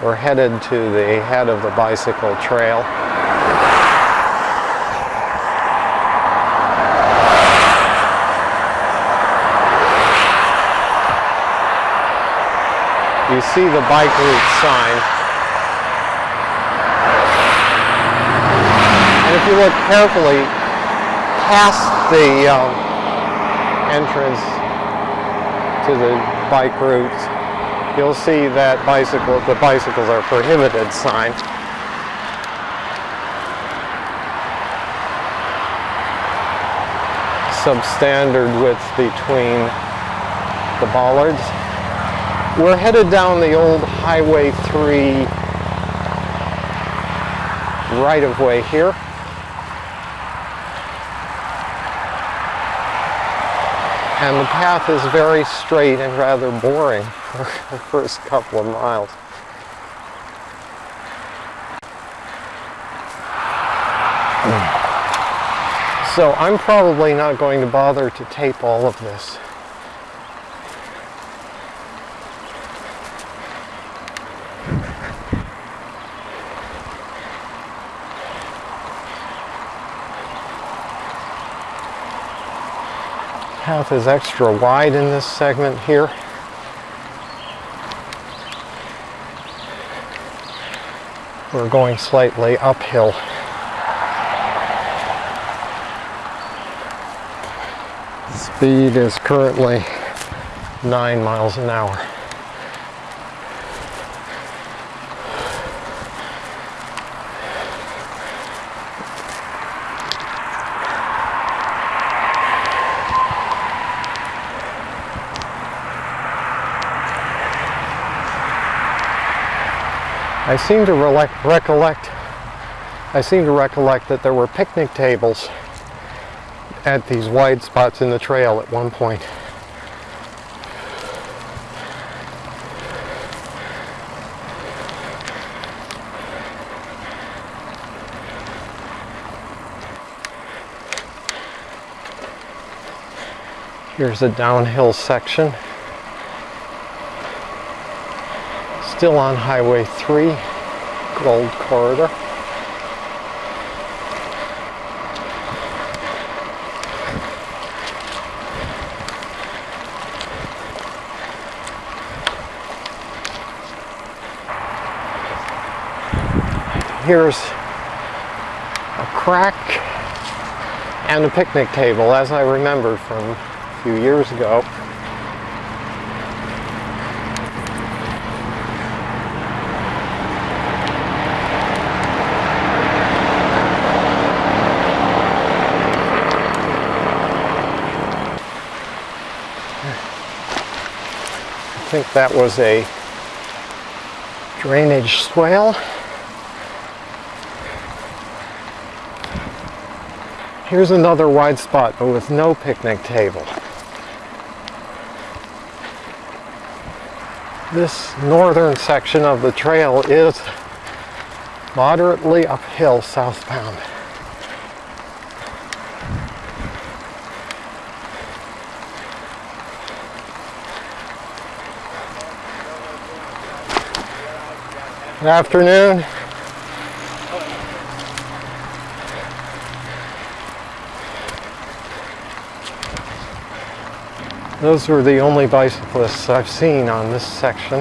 We're headed to the head of the bicycle trail. You see the bike route sign. And if you look carefully past the um, entrance to the bike routes, you'll see that bicycle, the bicycles are prohibited sign. Substandard width between the bollards. We're headed down the old Highway 3 right of way here. And the path is very straight and rather boring for the first couple of miles. So I'm probably not going to bother to tape all of this. Path is extra wide in this segment here. We're going slightly uphill. Speed is currently nine miles an hour. I seem to recollect I seem to recollect that there were picnic tables at these wide spots in the trail at one point. Here's a downhill section. Still on Highway 3, Gold Corridor. Here's a crack and a picnic table, as I remembered from a few years ago. Think that was a drainage swale. Here's another wide spot, but with no picnic table. This northern section of the trail is moderately uphill southbound. Afternoon. Those were the only bicyclists I've seen on this section.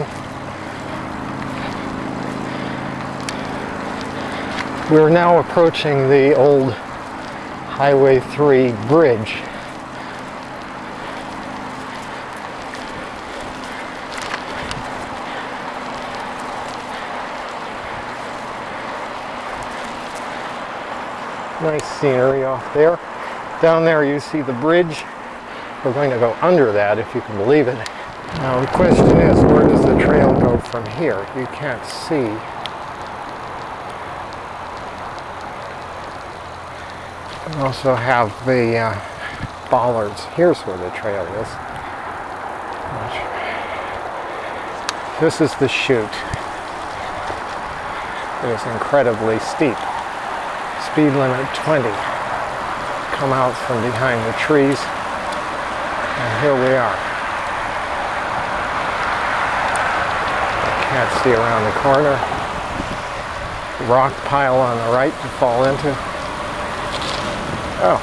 We're now approaching the old Highway 3 bridge. Nice scenery off there. Down there you see the bridge. We're going to go under that if you can believe it. Now the question is, where does the trail go from here? You can't see. We also have the uh, bollards. Here's where the trail is. This is the chute. It is incredibly steep speed limit 20. Come out from behind the trees, and here we are. Can't see around the corner. Rock pile on the right to fall into. Oh,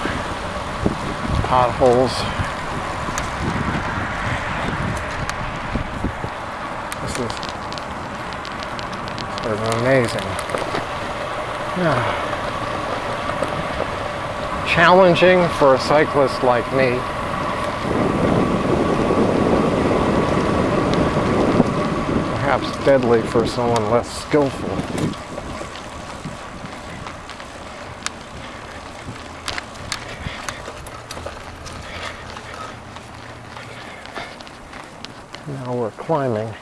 potholes. This is sort of amazing. Yeah. Challenging for a cyclist like me. Perhaps deadly for someone less skillful. Now we're climbing.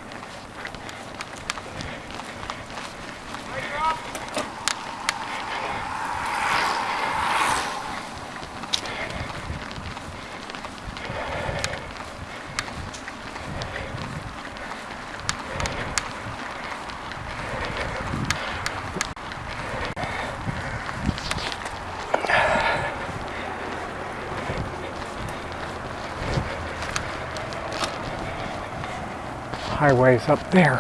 Highways up there.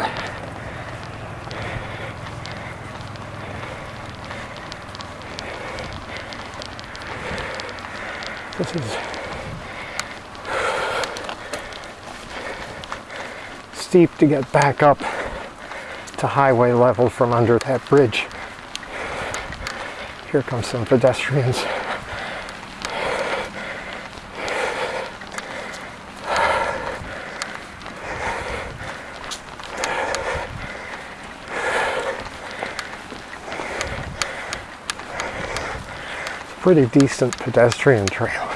This is steep to get back up to highway level from under that bridge. Here come some pedestrians. Pretty decent pedestrian trail.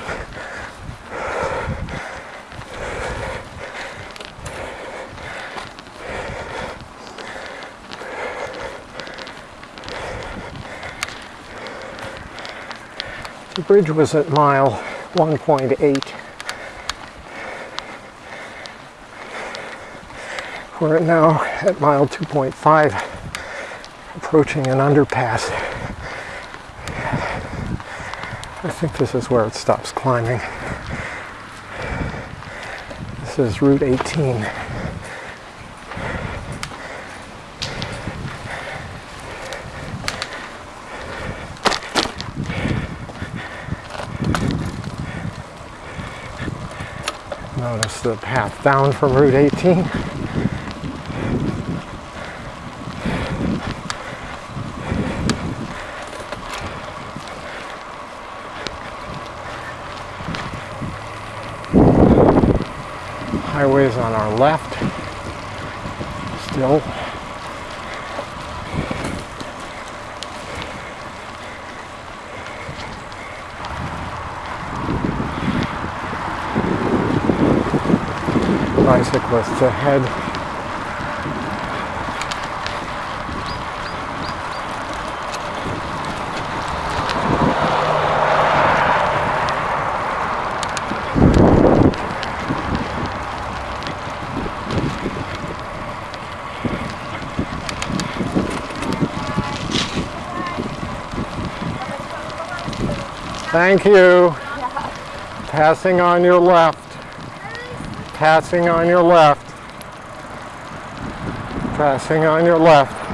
The bridge was at mile 1.8. We're now at mile 2.5, approaching an underpass. I think this is where it stops climbing. This is Route 18. Notice the path down from Route 18. highways on our left still. Ahead. Thank you. Yeah. Passing on your left. Passing on your left. Passing on your left.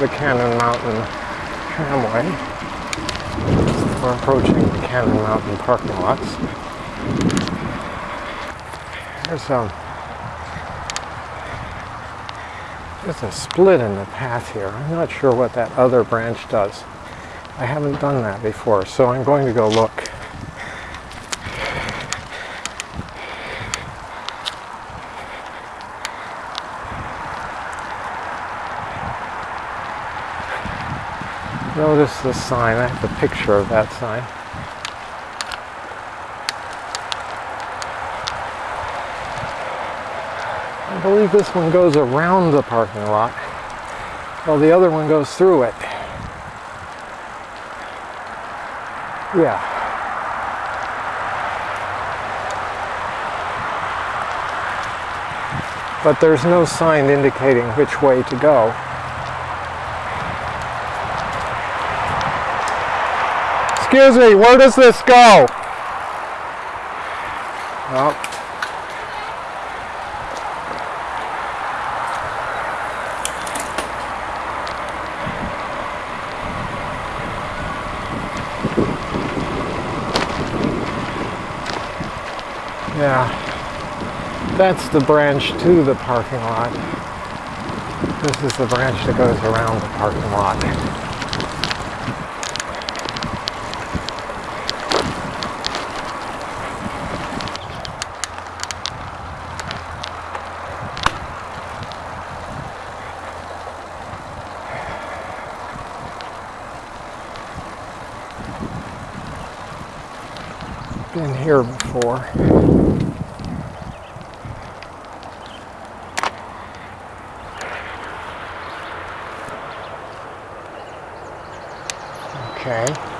the Cannon Mountain Tramway. We're approaching the Cannon Mountain parking lots. There's a, there's a split in the path here. I'm not sure what that other branch does. I haven't done that before, so I'm going to go look. Notice the sign. I have a picture of that sign. I believe this one goes around the parking lot, while the other one goes through it. Yeah. But there's no sign indicating which way to go. Excuse me, where does this go? Well, Yeah, that's the branch to the parking lot. This is the branch that goes around the parking lot. Been here before. Okay.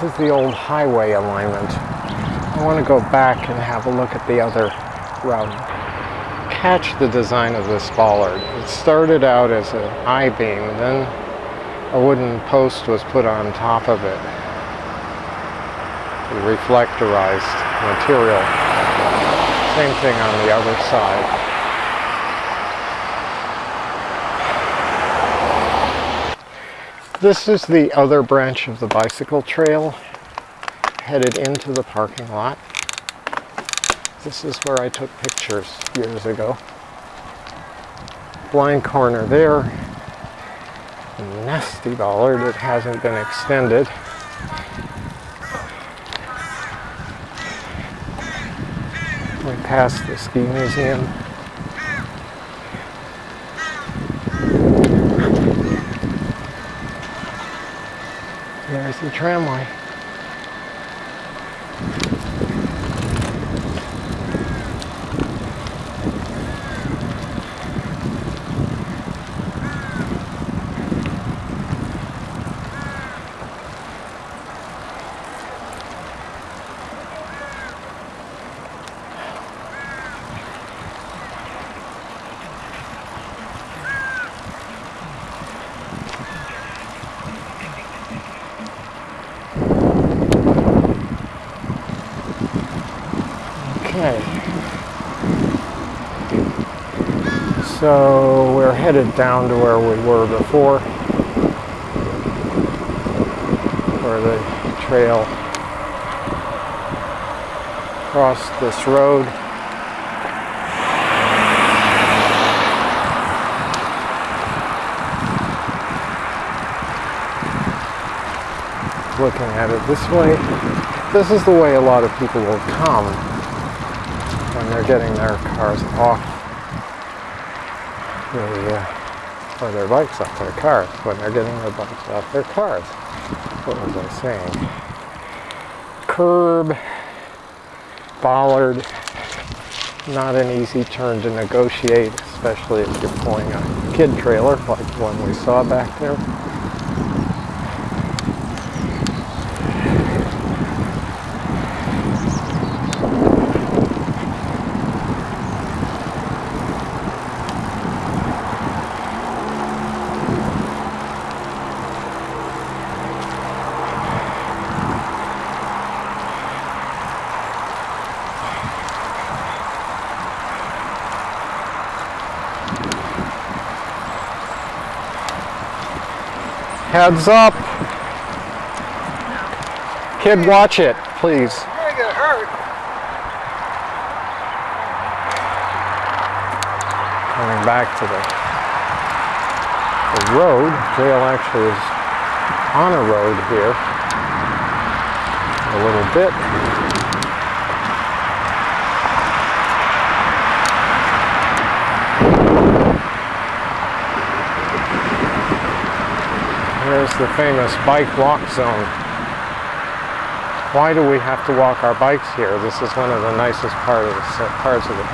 This is the old highway alignment. I want to go back and have a look at the other route. Catch the design of this bollard. It started out as an I-beam, then a wooden post was put on top of it. The reflectorized material. Same thing on the other side. This is the other branch of the bicycle trail headed into the parking lot. This is where I took pictures years ago. Blind corner there. Nasty bollard that hasn't been extended. We passed the ski museum. There's the tramway. Okay. So we're headed down to where we were before, where the trail crossed this road. Looking at it this way, this is the way a lot of people will come when they're getting their cars off the, uh, or their bikes off their cars, when they're getting their bikes off their cars. What was I saying? Curb, bollard, not an easy turn to negotiate, especially if you're pulling a kid trailer like the one we saw back there. Heads up. Kid, watch it, please. Coming back to the, the road. Jail actually is on a road here. A little bit. Here's the famous bike walk zone. Why do we have to walk our bikes here? This is one of the nicest part of parts of it.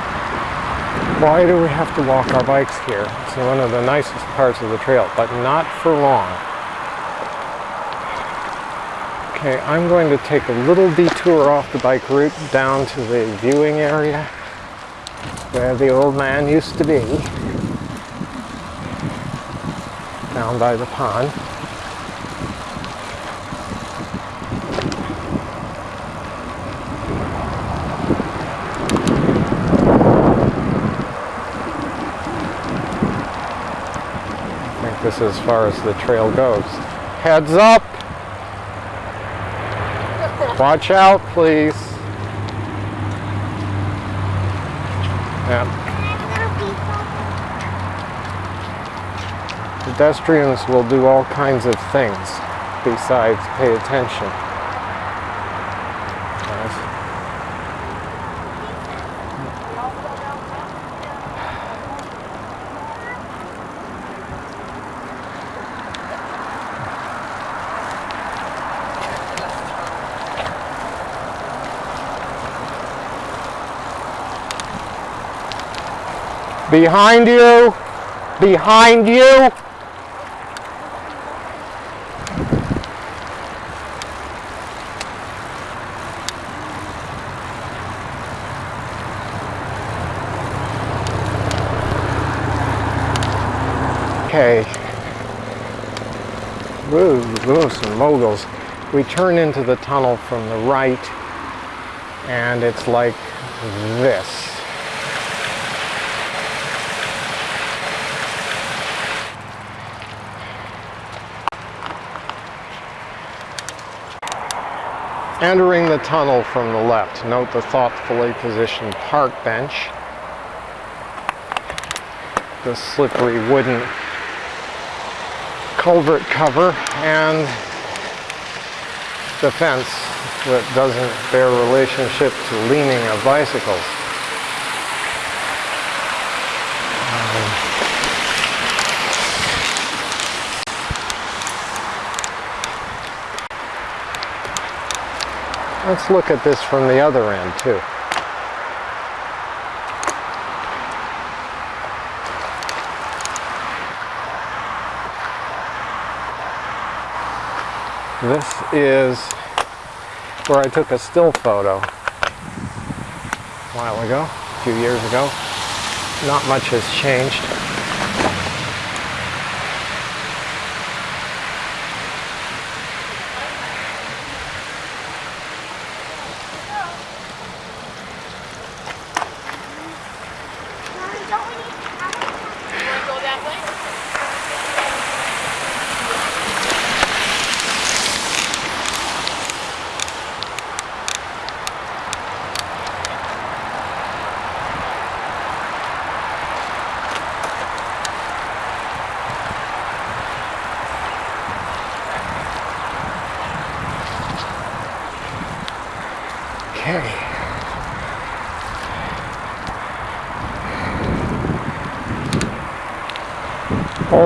Why do we have to walk our bikes here? It's one of the nicest parts of the trail, but not for long. Okay, I'm going to take a little detour off the bike route down to the viewing area where the old man used to be, down by the pond. Is as far as the trail goes. Heads up! Watch out, please. Yeah. Pedestrians will do all kinds of things besides pay attention. Yes. Behind you! Behind you! Okay. Woo, woo, some moguls. We turn into the tunnel from the right, and it's like this. Entering the tunnel from the left, note the thoughtfully positioned park bench, the slippery wooden culvert cover, and the fence that doesn't bear relationship to leaning of bicycles. Let's look at this from the other end too. This is where I took a still photo a while ago, a few years ago. Not much has changed.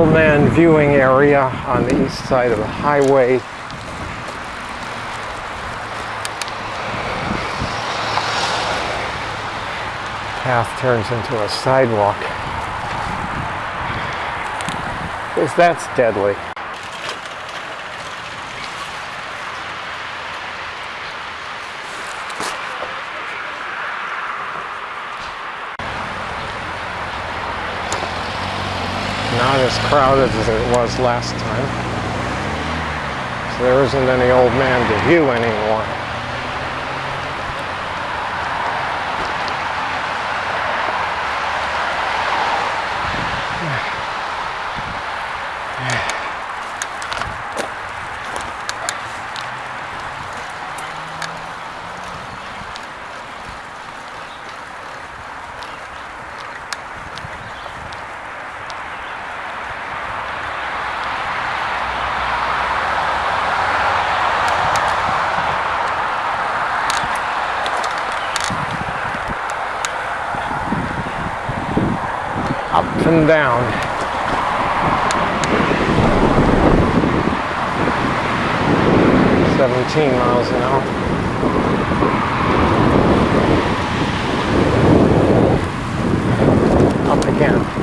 Old man viewing area on the east side of the highway. Path turns into a sidewalk. Because that's deadly. not as crowded as it was last time. So there isn't any old man to view anymore. And down. Seventeen miles an hour. Up again.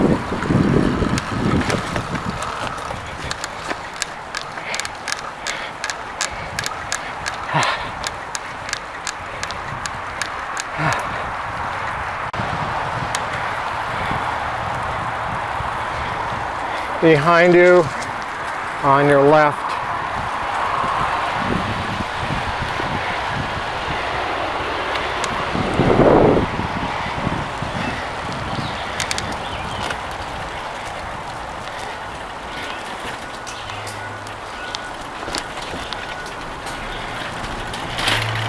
Behind you, on your left,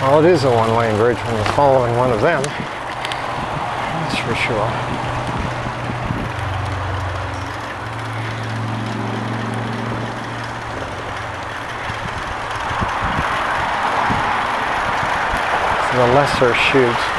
Well, it is a one-lane bridge when you're following one of them. That's for sure. The lesser chute.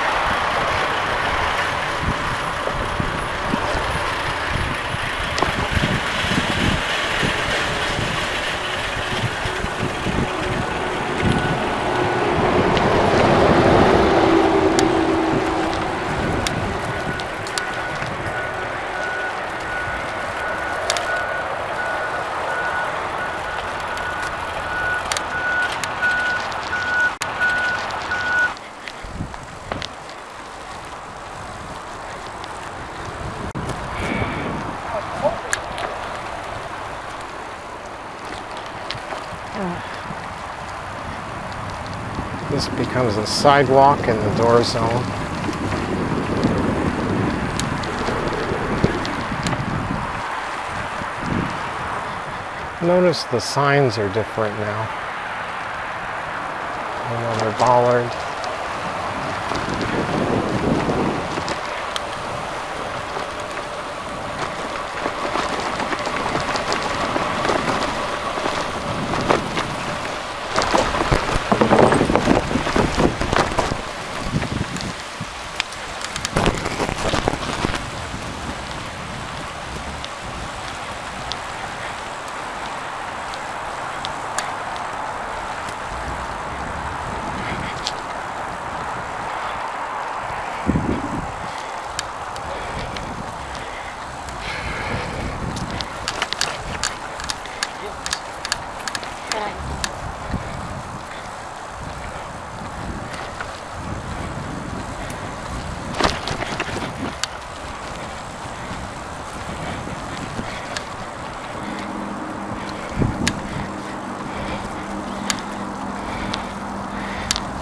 Becomes a sidewalk in the door zone. Notice the signs are different now. Another bollard.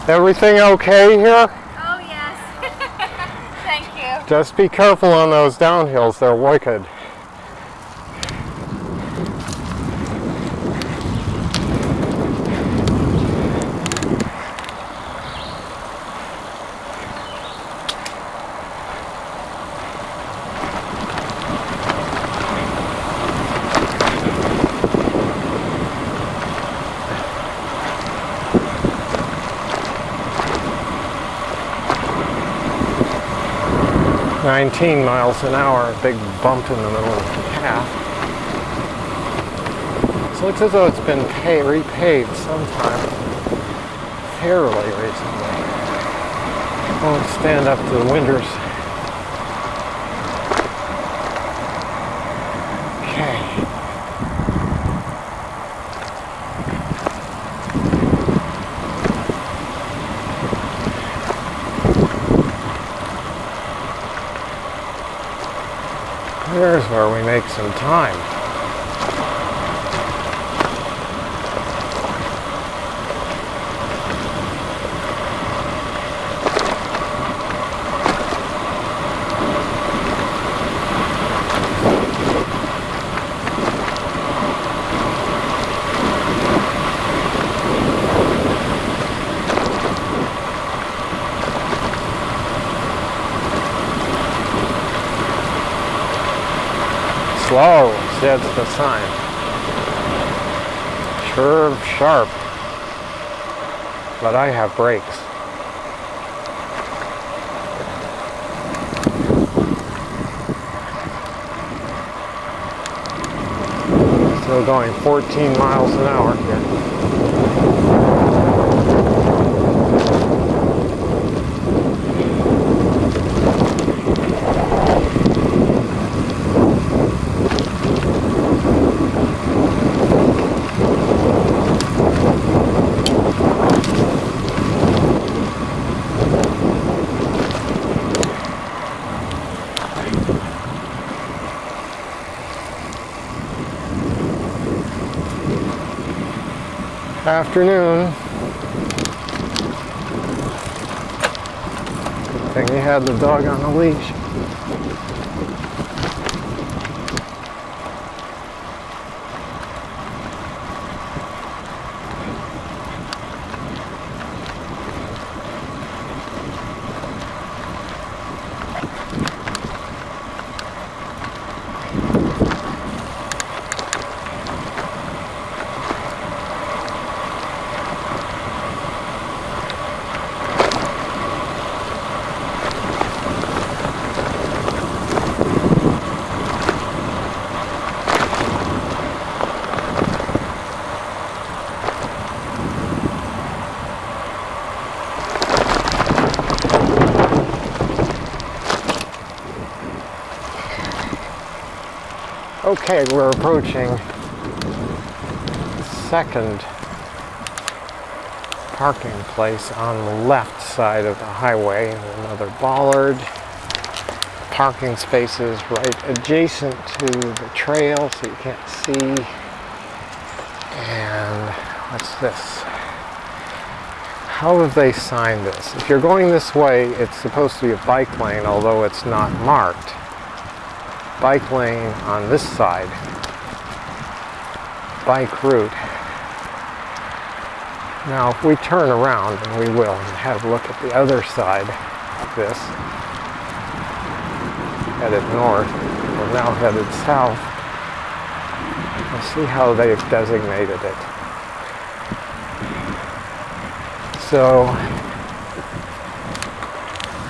Everything okay here? Oh, yes. Thank you. Just be careful on those downhills, they're wicked. Nineteen miles an hour, a big bump in the middle of the path. So it looks as though it's been pay, repaved sometime fairly recently. Won't stand up to the winters. There's where we make some time. Oh, says the sign. Curve sharp. But I have brakes. Still going 14 miles an hour here. Afternoon. Thing you had the dog on a leash. Okay, we're approaching second parking place on the left side of the highway. Another bollard. Parking spaces right adjacent to the trail so you can't see. And what's this? How have they signed this? If you're going this way, it's supposed to be a bike lane, although it's not marked bike lane on this side, bike route. Now, if we turn around, and we will, and have a look at the other side of this, headed north, we're now headed south, we'll see how they've designated it. So,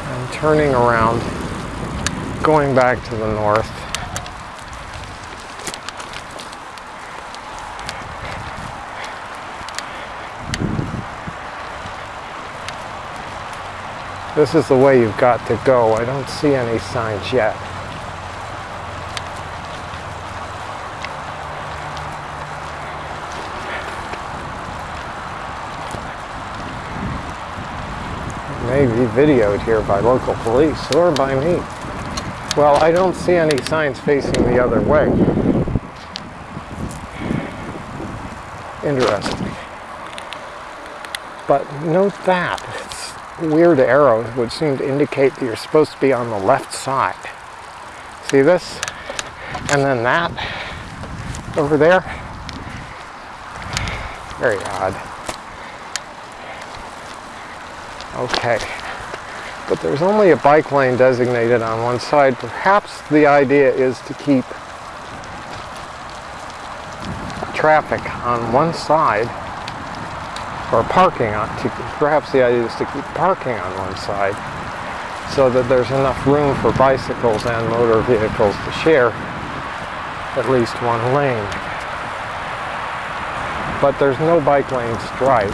I'm turning around, going back to the north, This is the way you've got to go. I don't see any signs yet. May be videoed here by local police or by me. Well, I don't see any signs facing the other way. Interesting. But note that It's weird arrows would seem to indicate that you're supposed to be on the left side. See this? And then that over there. Very odd. Okay. But there's only a bike lane designated on one side. Perhaps the idea is to keep traffic on one side or parking on, to, perhaps the idea is to keep parking on one side so that there's enough room for bicycles and motor vehicles to share at least one lane. But there's no bike lane stripe.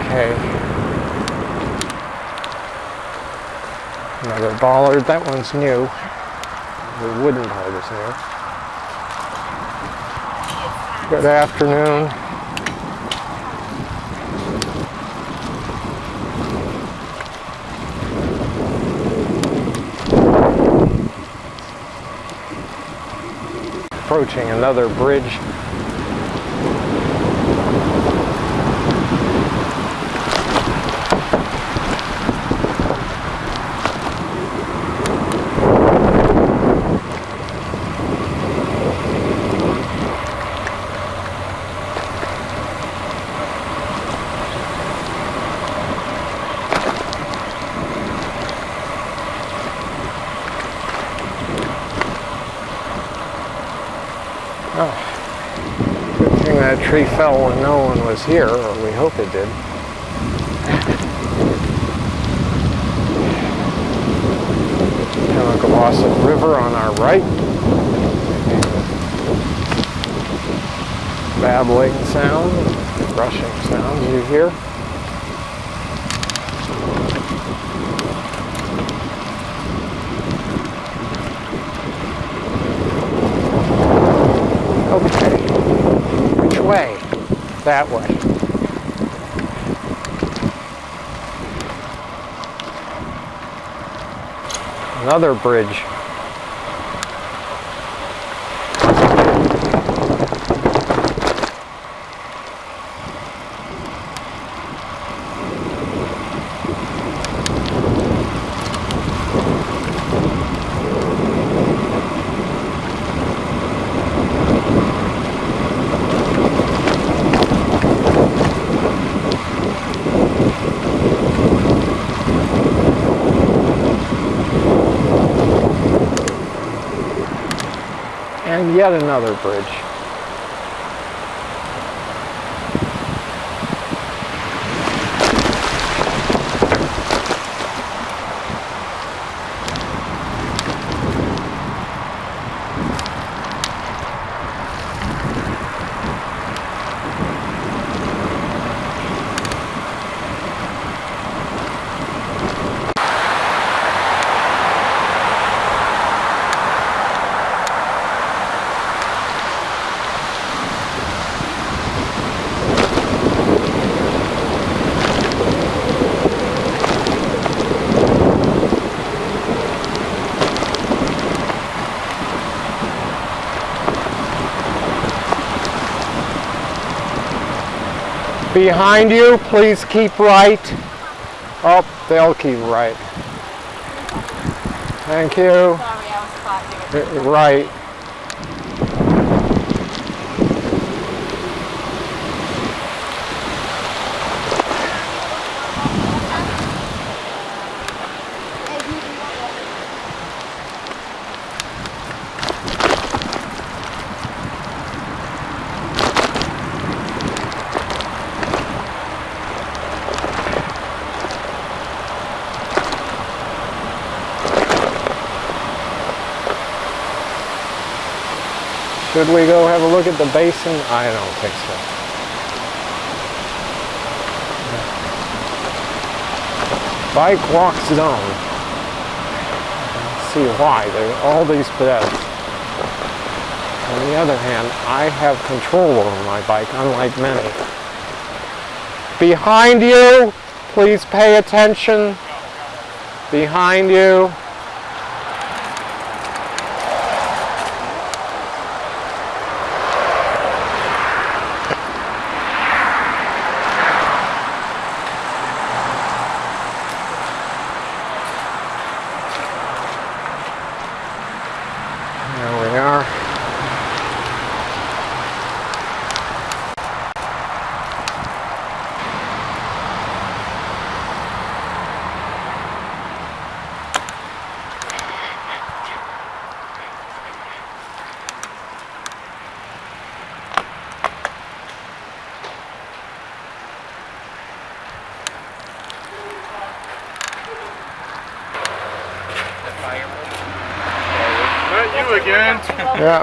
Okay. Another bollard, that one's new. The wooden part is new. Good afternoon. approaching another bridge. this or we hope it did. Pemigewasset River on our right. Babbling sound, rushing sounds you hear. That way. Another bridge. and yet another bridge. Behind you, please keep right. Oh, they'll keep right. Thank you. Sorry, I was Right. Should we go have a look at the basin? I don't think so. Bike walk zone. See why, there are all these pedestrians. On the other hand, I have control over my bike, unlike many. Behind you, please pay attention. Behind you. There we are. Not you again. Yeah.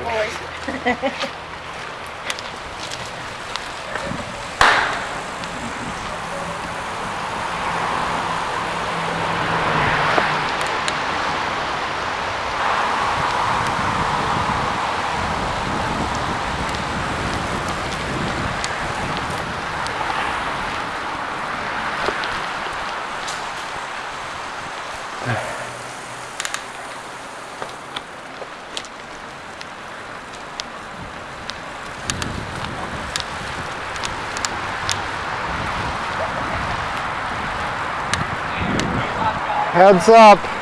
Heads up.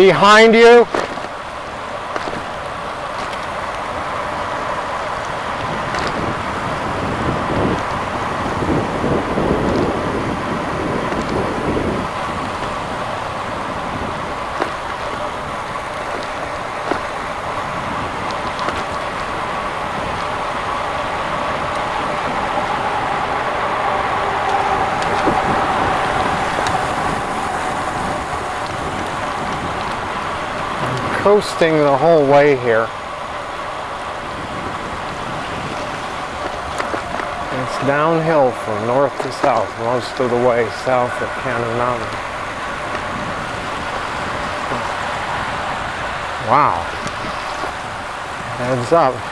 Behind you. Coasting the whole way here. It's downhill from north to south, most of the way south of Cannon Mountain. Wow. Heads up.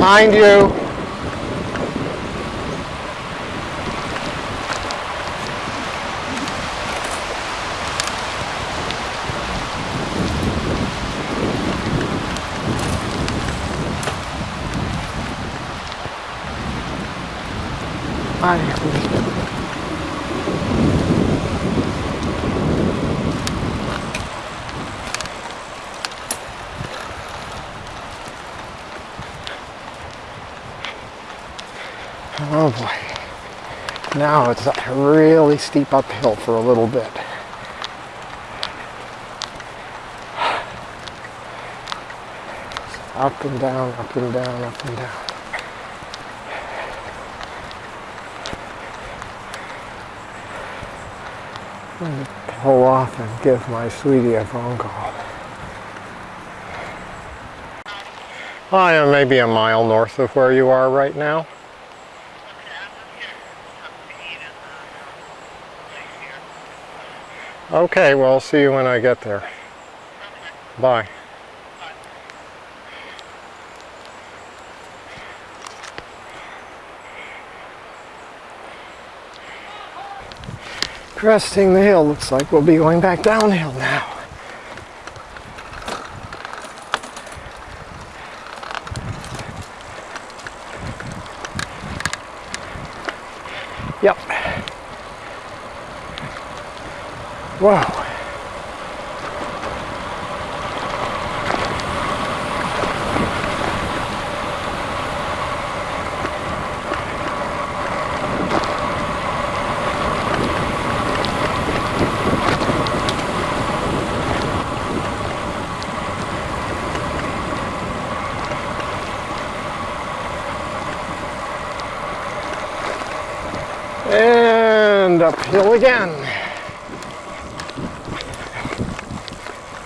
Behind you. Now it's a really steep uphill for a little bit. Up and down, up and down, up and down. I'm pull off and give my sweetie a phone call. I am maybe a mile north of where you are right now. Okay, well, I'll see you when I get there. Bye. Cresting the hill looks like we'll be going back downhill now. Wow. And uphill again.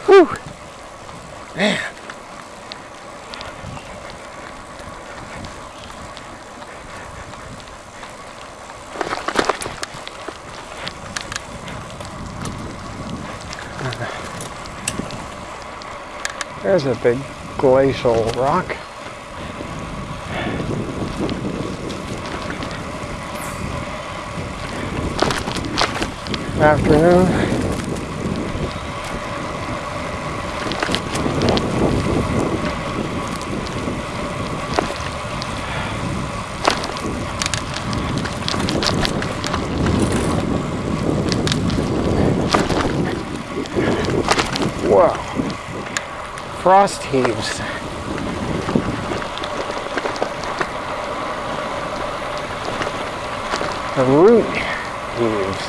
Whew. Man. There's a big glacial rock. Afternoon. Frost heaves. The root heaves.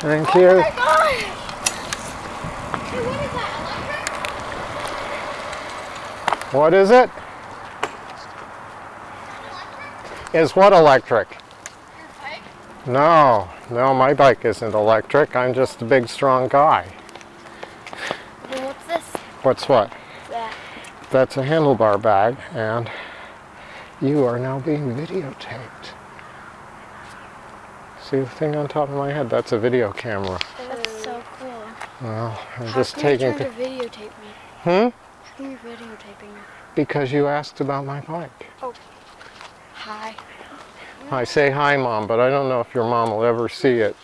Thank you. Oh my gosh! Hey, what is that? Electric? What is it? Is what electric? Your bike? No, no, my bike isn't electric. I'm just a big, strong guy. Well, what's this? What's what? That. That's a handlebar bag, and you are now being videotaped. See the thing on top of my head? That's a video camera. That's so cool. Well, I'm How just taking. trying pi- to videotape me? Hmm? Come you're videotaping me? Because you asked about my bike. Okay. Hi. I say hi, mom, but I don't know if your mom will ever see it.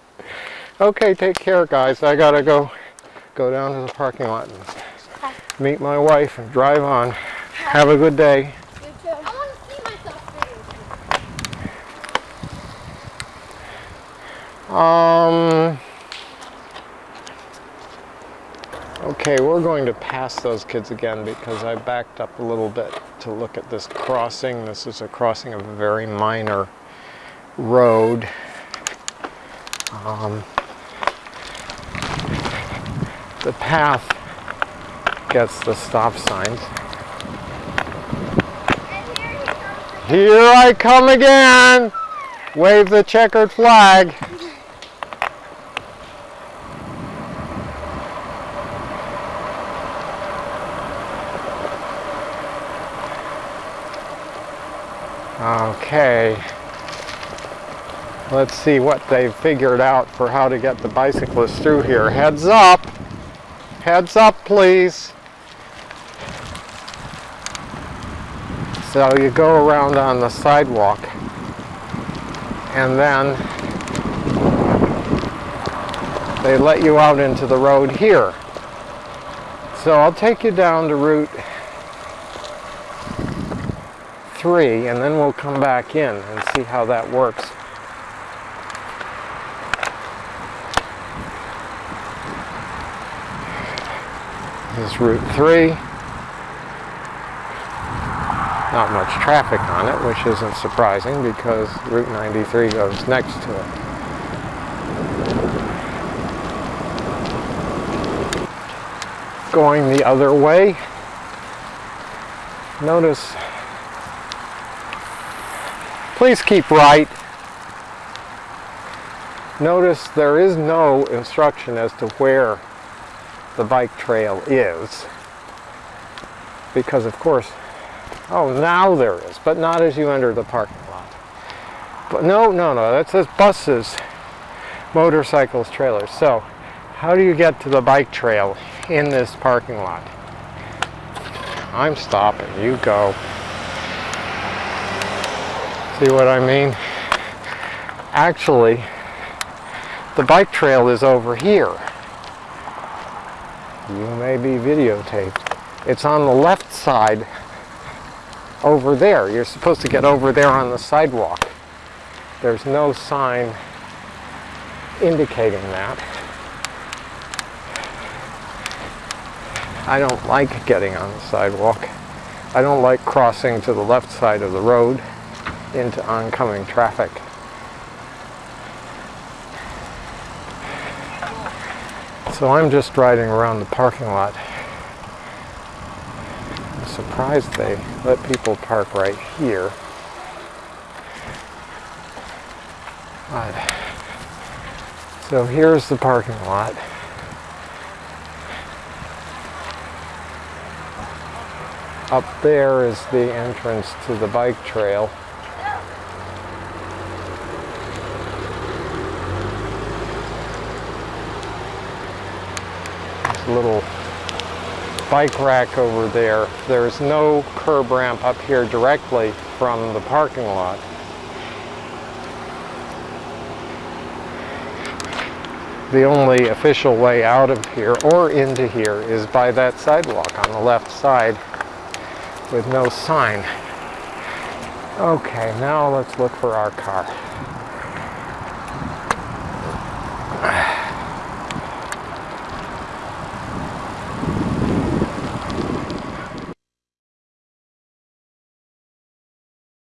okay, take care, guys. I gotta go, go down to the parking lot and Hi. meet my wife and drive on. Have a good day. You too. I want to see myself videotape. Um. Okay, we're going to pass those kids again because I backed up a little bit to look at this crossing. This is a crossing of a very minor road. Um, the path gets the stop signs. Here I come again! Wave the checkered flag. Okay. Let's see what they've figured out for how to get the bicyclists through here. Heads up! Heads up, please. So you go around on the sidewalk and then they let you out into the road here. So I'll take you down to Route 3 and then we'll come back in and see how that works. This is Route 3 not much traffic on it, which isn't surprising because Route 93 goes next to it. Going the other way, notice, please keep right. Notice there is no instruction as to where the bike trail is because of course Oh, now there is, but not as you enter the parking lot. But no, no, no, that says buses, motorcycles, trailers. So, how do you get to the bike trail in this parking lot? I'm stopping, you go. See what I mean? Actually, the bike trail is over here. You may be videotaped. It's on the left side over there. You're supposed to get over there on the sidewalk. There's no sign indicating that. I don't like getting on the sidewalk. I don't like crossing to the left side of the road into oncoming traffic. So I'm just riding around the parking lot surprised they let people park right here. But, so here's the parking lot. Up there is the entrance to the bike trail. There's a little bike rack over there. There's no curb ramp up here directly from the parking lot. the only official way out of here or into here is by that sidewalk on the left side with no sign. Okay, now let's look for our car.